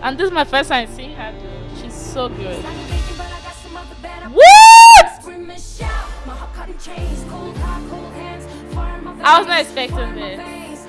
And this is my first time seeing her do. She's so good. What? I was not expecting this.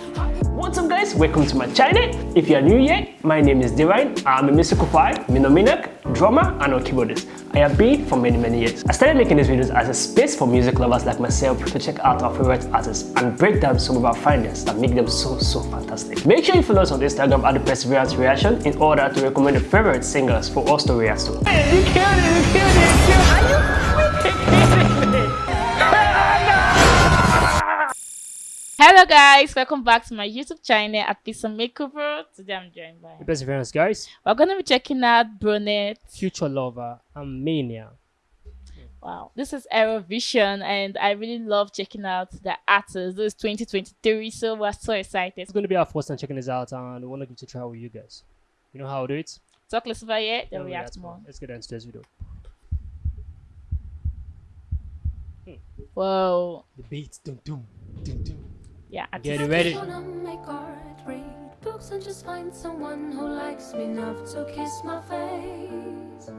What's up guys, welcome to my channel. If you are new here, my name is Divine. I'm a musical choir, minominak, drummer and a keyboardist. I have been for many many years. I started making these videos as a space for music lovers like myself to check out our favorite artists and break down some of our findings that make them so so fantastic. Make sure you follow us on Instagram at the Perseverance Reaction in order to recommend your favorite singers for us to react to. Hey, you killed it, you killed it, you killed it. Hello guys, welcome back to my YouTube channel at Pizza Makeover. Today I'm joined by Perseverance guys. We're gonna be checking out Brunette, Future Lover, Armenia. Wow, this is Eurovision and I really love checking out the artists. This is 2023, so we're so excited. It's going to be our first time checking this out and we want to give it a try with you guys. You know how to do it? Talk less about it, then we react react more. Let's get into this video. Whoa, The beats, dum dum, dum dum. Yeah, I Get it ready. Wanna make art, read books, and just find someone who likes me enough to kiss my face.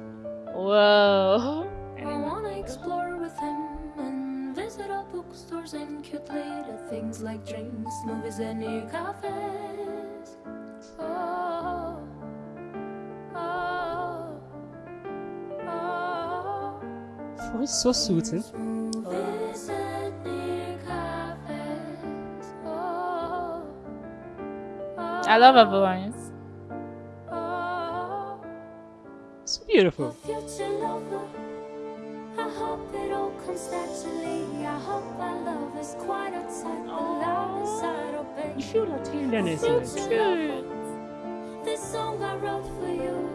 Whoa. I wanna explore with him and visit all bookstores and cute little things like drinks, movies, and new cafes. Oh, oh, oh. Voice so soothing. Quite outside the loud inside, oh You baby. feel that tenderness in it. Cute. This song I wrote for you,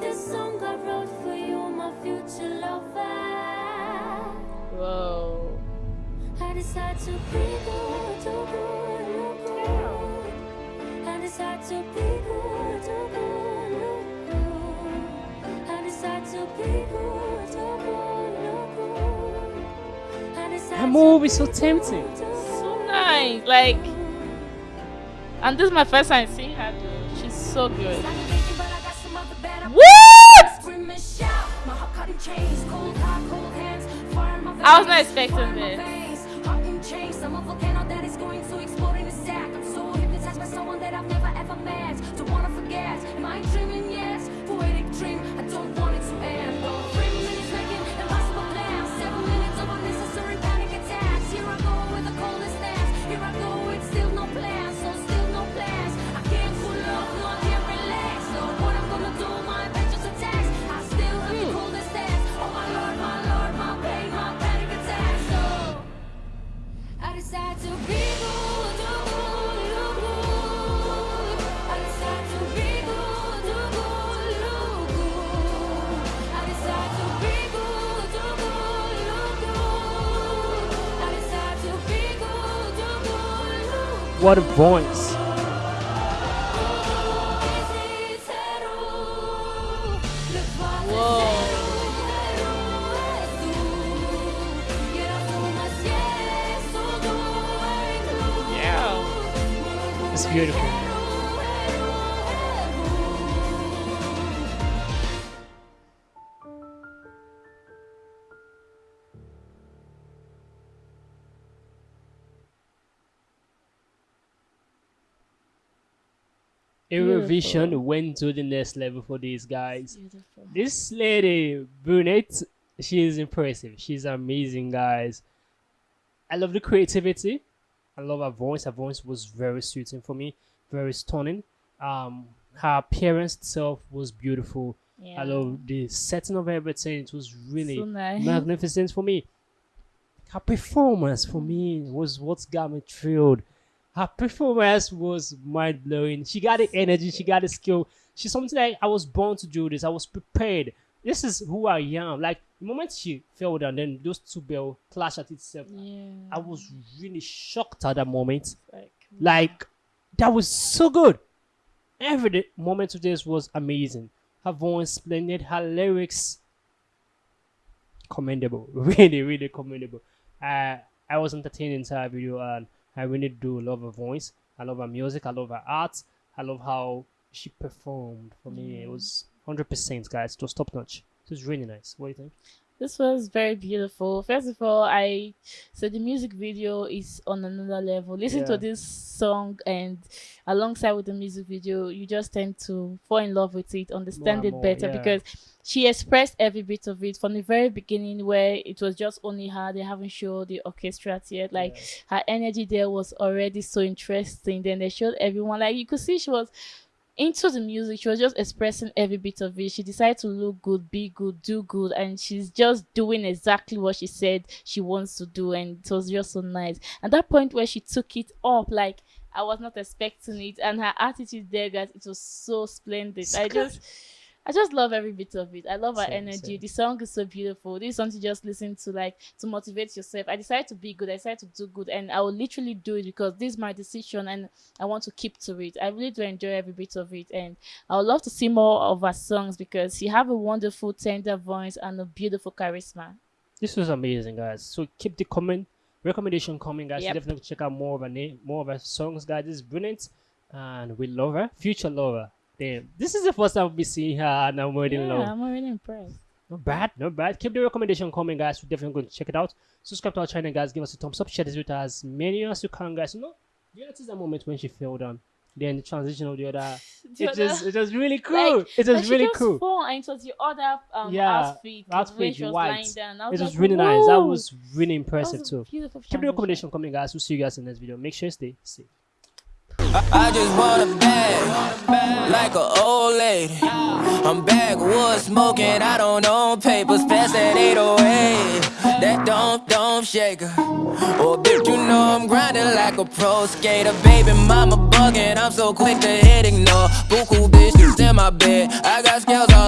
this song I wrote for you, my future lover. Whoa. I decide to be good, do good, look good. I decide to be good, do good, look good. I decide to be good, do good, look good. I decide That to move is so be tempting. So nice. Like, and this is my first time seeing her do. She's so good. What? I was not expecting this. I'm a volcano that is going to explode in a sec. I'm so hypnotized by someone that I've never met. Don't wanna forget. Am I dreaming? Yes. What a voice. Yeah. It's beautiful. Eurovision Beautiful. went to the next level for these guys. Beautiful. This lady, Brunette, she is impressive. She's amazing, guys. I love the creativity. I love her voice. Her voice was very suiting for me, very stunning. Um, her appearance itself was beautiful. Yeah. I love the setting of everything. It was really So nice. magnificent for me. Her performance for me was what got me thrilled. Her performance was mind blowing. She got the energy, she got the skill. She's something like I was born to do this. I was prepared. This is who I am. Like the moment she fell down, then those two bells clash at itself. Yeah. I was really shocked at that moment. like, Like that was so good. Every day- moment of this was amazing. Her voice splendid. Her lyrics commendable. Really, really commendable. Uh, I was entertained entire video and I really do love her voice. I love her music. I love her art. I love how she performed for me, it was hundred percent, guys. It was top notch. It was really nice. What do you think? This was very beautiful. First of all, I so the music video is on another level. Listen Yeah. to this song and alongside with the music video, you just tend to fall in love with it, understand and it more, better yeah. because she expressed every bit of it from the very beginning where it was just only her, they haven't showed the orchestra yet. Like her energy there was already so interesting. Then they showed everyone like you could see she was into the music. She was just expressing every bit of it. She decided to look good, be good, do good, and she's just doing exactly what she said she wants to do, and it was just so nice. And that point where she took it up, like I was not expecting it, and her attitude there, guys, it was so splendid. I just. I just love every bit of it. I love her Same, energy. same. The song is so beautiful. This is something just listen to, like to motivate yourself. I decided to be good. I decided to do good, and I will literally do it because this is my decision, and I want to keep to it. I really do enjoy every bit of it, and I would love to see more of her songs because she have a wonderful, tender voice and a beautiful charisma. This was amazing, guys. So keep the comment recommendation coming, guys. Yep. Definitely check out more of her name, more of her songs, guys. This is brilliant, and we love her. Future lover. Damn, this is the first time we see her, and I'm already in Yeah, love. I'm already impressed. Not bad, not bad. Keep the recommendation coming, guys. We're definitely going to check it out. Subscribe to our channel, guys. Give us a thumbs up. Share this with as many as you can, guys. You know, you notice that moment when she fell down. Then the transition of the other. The it other- just, it was really cool. Like- it was really cool. fall and it was the other um, Yeah, outfit, outfit, was white. down. It was, like, really nice. That was really That impressive was too. Keep the recommendation coming, guys. We'll see you guys in the next video. Make sure you stay safe. I just want a bag, like an old lady. I'm backwood smoking, I don't own papers, pass that 808. That don't, don't shake her. Oh, bitch, you know I'm grinding like a pro skater. Baby, mama bugging, I'm so quick to hit ignore. Buku bitches in my bed, I got scales all